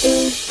Música